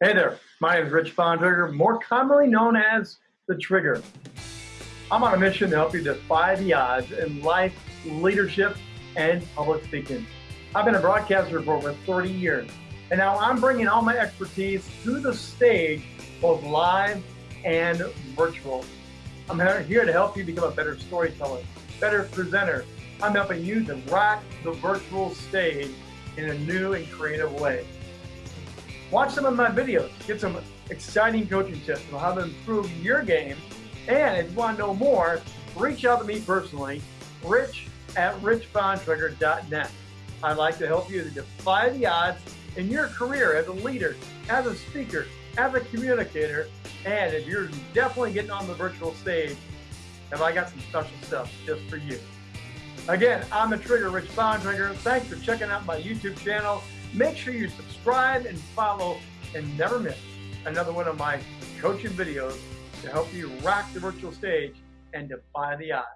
Hey there, my name is Rich Bontrager, more commonly known as The Trigger. I'm on a mission to help you defy the odds in life, leadership, and public speaking. I've been a broadcaster for over 30 years, and now I'm bringing all my expertise to the stage, both live and virtual. I'm here to help you become a better storyteller, better presenter. I'm helping you to rock the virtual stage in a new and creative way. Watch some of my videos, get some exciting coaching tips on how to improve your game. And if you want to know more, reach out to me personally, rich at richbontrager.net. I'd like to help you to defy the odds in your career as a leader, as a speaker, as a communicator, and if you're definitely getting on the virtual stage, have I got some special stuff just for you. Again, I'm the Trigger, Rich Bontrager. Thanks for checking out my YouTube channel. Make sure you subscribe and follow and never miss another one of my coaching videos to help you rock the virtual stage and defy the odds.